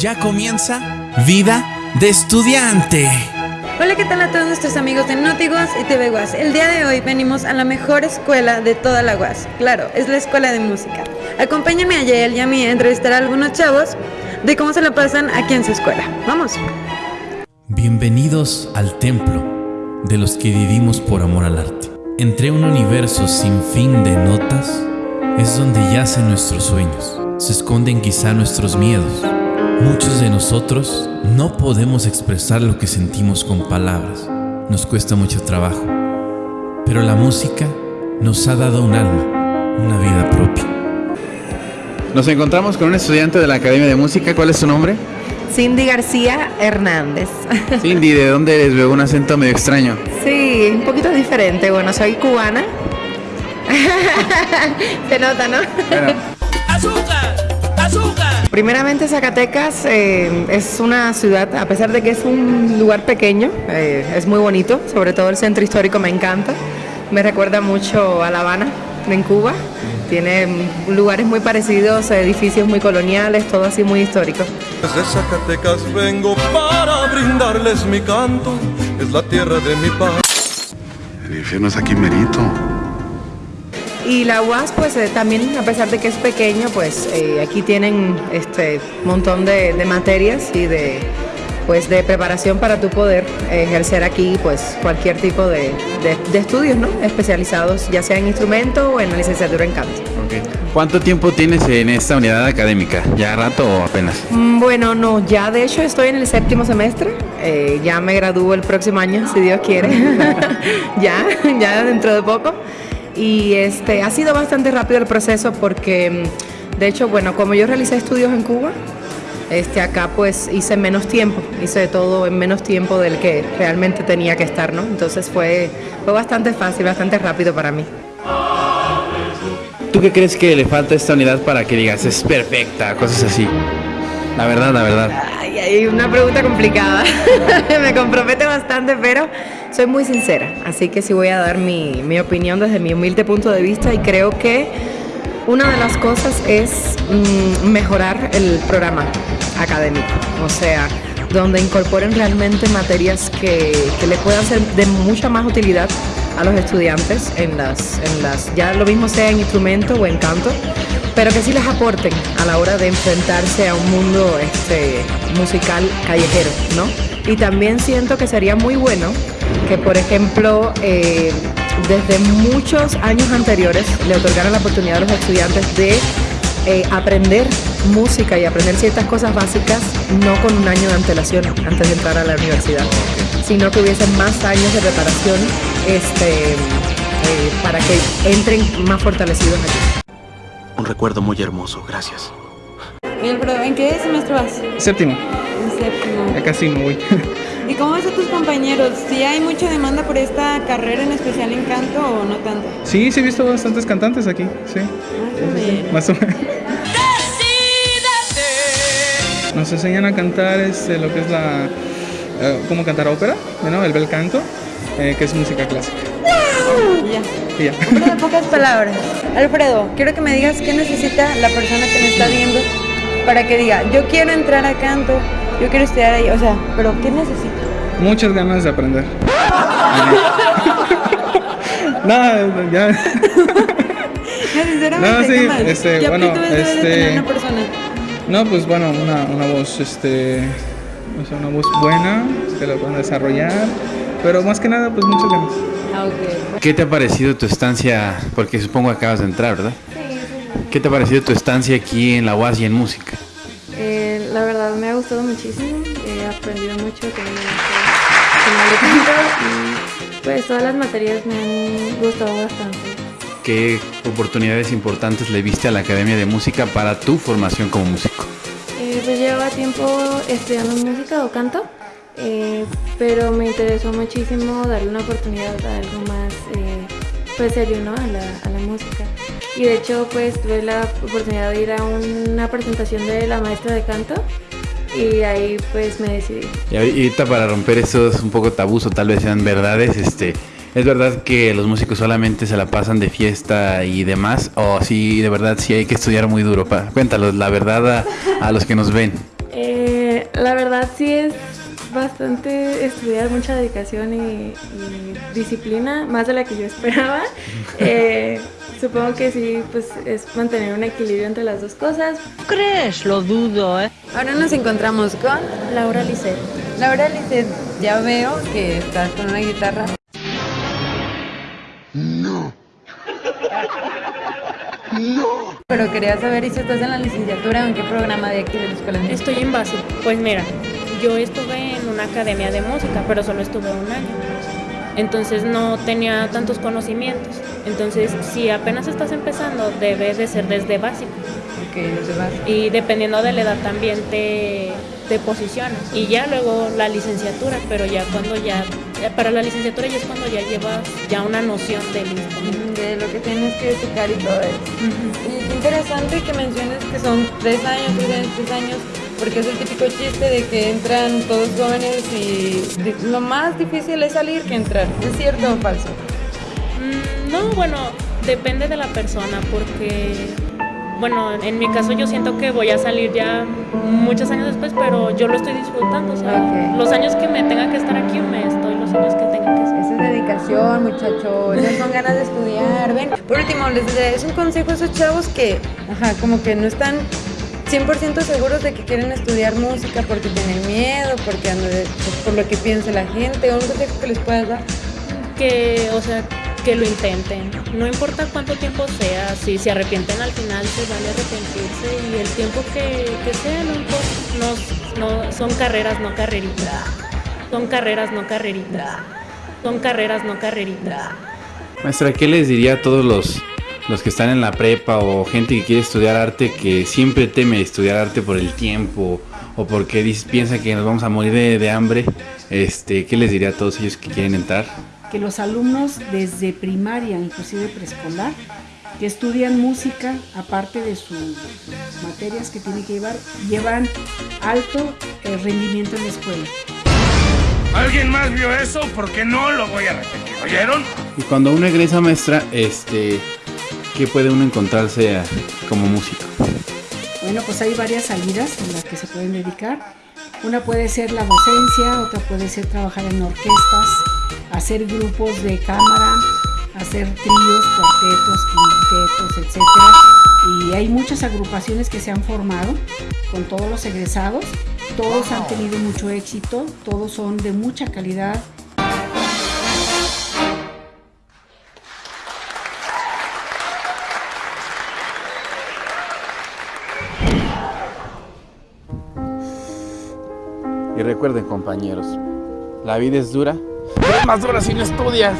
Ya comienza Vida de Estudiante. Hola, ¿qué tal a todos nuestros amigos de Notiguas y TV Guas? El día de hoy venimos a la mejor escuela de toda la Guas. Claro, es la escuela de música. Acompáñenme a Yael y a mí a entrevistar a algunos chavos de cómo se la pasan aquí en su escuela. Vamos. Bienvenidos al templo de los que vivimos por amor al arte. Entre un universo sin fin de notas es donde yacen nuestros sueños. Se esconden quizá nuestros miedos. Muchos de nosotros no podemos expresar lo que sentimos con palabras. Nos cuesta mucho trabajo. Pero la música nos ha dado un alma, una vida propia. Nos encontramos con un estudiante de la Academia de Música. ¿Cuál es su nombre? Cindy García Hernández. Cindy, ¿de dónde eres? Veo un acento medio extraño. Sí, un poquito diferente. Bueno, soy cubana. Se nota, ¿no? Bueno. Primeramente Zacatecas eh, es una ciudad, a pesar de que es un lugar pequeño, eh, es muy bonito, sobre todo el centro histórico me encanta. Me recuerda mucho a La Habana, en Cuba. Tiene lugares muy parecidos, edificios muy coloniales, todo así muy histórico. Desde Zacatecas vengo para brindarles mi canto, es la tierra de mi paz. El infierno es aquí merito. Y la UAS, pues eh, también, a pesar de que es pequeño, pues eh, aquí tienen este montón de, de materias y de, pues, de preparación para tu poder ejercer aquí pues cualquier tipo de, de- de estudios, ¿no? Especializados, ya sea en instrumento o en la licenciatura en canto. ¿Cuánto tiempo tienes en esta unidad académica? ¿Ya rato o apenas? Mm, Bueno, no, ya de hecho estoy en el séptimo semestre, eh, ya me gradúo el próximo año, si Dios quiere, ya, ya dentro de poco. Y este, ha sido bastante rápido el proceso porque, mm, de hecho, bueno, como yo realicé estudios en Cuba, este, acá pues hice menos tiempo, hice todo en menos tiempo del que realmente tenía que estar, ¿no? Entonces fue, fue bastante fácil, bastante rápido para mí. ¿Tú qué crees que le falta a esta unidad para que digas es perfecta, cosas así? La verdad, la verdad. Ay, ay, una pregunta complicada. Me compromete bastante, pero soy muy sincera. Así que sí voy a dar mi, mi opinión desde mi humilde punto de vista y creo que una de las cosas es mm, mejorar el programa académico. O sea, donde incorporen realmente materias que, que le puedan ser de mucha más utilidad a los estudiantes en las, en las, ya lo mismo sea en instrumento o en canto, pero que sí les aporten a la hora de enfrentarse a un mundo este, musical callejero, ¿no? Y también siento que sería muy bueno que, por ejemplo, eh, desde muchos años anteriores le otorgaran la oportunidad a los estudiantes de eh, aprender música y aprender ciertas cosas básicas, no con un año de antelación antes de entrar a la universidad, sino que hubiesen más años de preparación este, eh, para que entren más fortalecidos aquí. Un recuerdo muy hermoso, gracias. ¿en qué semestre vas? Séptimo, séptimo. ya casi me voy. ¿Y cómo ves a tus compañeros? ¿Si hay mucha demanda por esta carrera en especial en canto o no tanto? Sí, sí he visto bastantes cantantes aquí, sí, Ah, más o menos. Nos enseñan a cantar este, lo que es la... eh, cómo cantar ópera, ¿no? el bel canto, eh, que es música clásica. Ya. Y ya. En pocas palabras. Alfredo, quiero que me digas qué necesita la persona que me está viendo para que diga, yo quiero entrar a canto, yo quiero estudiar ahí. O sea, pero ¿qué necesita? Muchas ganas de aprender. Nada, ya. No, sinceramente, No, sí, este, ¿Qué bueno, este- tener una persona? No, pues bueno, una, una voz, este, o sea, una voz buena, que la puedan desarrollar, pero más que nada, pues muchas ganas. Ah, ok. ¿Qué te ha parecido tu estancia? Porque supongo que acabas de entrar, ¿verdad? ¿Qué te ha parecido tu estancia aquí en la UAS y en música? Gustado muchísimo, he aprendido mucho de canto y pues todas las materias me han gustado bastante. ¿Qué oportunidades importantes le viste a la Academia de Música para tu formación como músico? Eh, pues llevaba tiempo estudiando música o canto, eh, pero me interesó muchísimo darle una oportunidad a algo más eh, pues serio ¿no? a, la, a la música. Y de hecho pues tuve la oportunidad de ir a una presentación de la maestra de canto y ahí pues me decidí. Y ahorita para romper esos un poco tabús o tal vez sean verdades, este, ¿es verdad que los músicos solamente se la pasan de fiesta y demás? ¿O sí, de verdad sí hay que estudiar muy duro? Pa- Cuéntanos la verdad a, a los que nos ven. Eh, La verdad sí es bastante estudiar, mucha dedicación y, y disciplina, más de la que yo esperaba. Eh, supongo que sí, pues es mantener un equilibrio entre las dos cosas. ¿Crees? Lo dudo, ¿eh? Ahora nos encontramos con Laura Lisset. Laura Lisset, ya veo que estás con una guitarra. No. No. Pero quería saber si estás en la licenciatura o en qué programa de aquí de la escuela. Estoy en base. Pues mira, yo estuve en una academia de música, pero solo estuve un año. Entonces no tenía tantos conocimientos. Entonces, si apenas estás empezando, debe de ser desde básico. Ok, desde base. Y dependiendo de la edad también te, te posicionas. Y ya luego la licenciatura, pero ya cuando ya, para la licenciatura ya es cuando ya llevas ya una noción del instrumento. De lo que tienes que tocar y todo eso. Y qué interesante que menciones que son tres años, tres años, tres años, porque es el típico chiste de que entran todos jóvenes y lo más difícil es salir que entrar. ¿Es cierto o falso? Mm, No, bueno, depende de la persona porque, bueno, en mi caso yo siento que voy a salir ya muchos años después, pero yo lo estoy disfrutando. O sea, los años que me tenga que estar aquí, me estoy los años que tenga que estar. Esa es dedicación, muchachos. Esas son ganas de estudiar. Ven, por último, les es un consejo a esos chavos que, ajá, como que no están 100% seguros de que quieren estudiar música porque tienen miedo, porque ando de- por lo que piensa la gente. Un consejo que les puedas dar. Que, o sea, que lo intenten. No importa cuánto tiempo sea, si se arrepienten al final, se vale arrepentirse y el tiempo que, que sea, no importa. No, no, son carreras, no carreritas. Son carreras, no carreritas. Son carreras, no carreritas. Maestra, ¿qué les diría a todos los, los que están en la prepa o gente que quiere estudiar arte que siempre teme estudiar arte por el tiempo o porque dice- piensa que nos vamos a morir de, de hambre? Este, ¿Qué les diría a todos ellos que quieren entrar? que los alumnos desde primaria, inclusive preescolar, que estudian música, aparte de sus materias que tienen que llevar, llevan alto eh, rendimiento en la escuela. ¿Alguien más vio eso? Porque no lo voy a repetir. ¿Oyeron? Y cuando uno egresa maestra, este, ¿qué puede uno encontrarse a- como músico? Bueno, pues hay varias salidas en las que se pueden dedicar. Una puede ser la docencia, otra puede ser trabajar en orquestas, hacer grupos de cámara, hacer tríos, cuartetos, quintetos, etc. Y hay muchas agrupaciones que se han formado con todos los egresados. Todos han tenido mucho éxito, todos son de mucha calidad. Y recuerden compañeros, la vida es dura, pero es más dura si no estudias.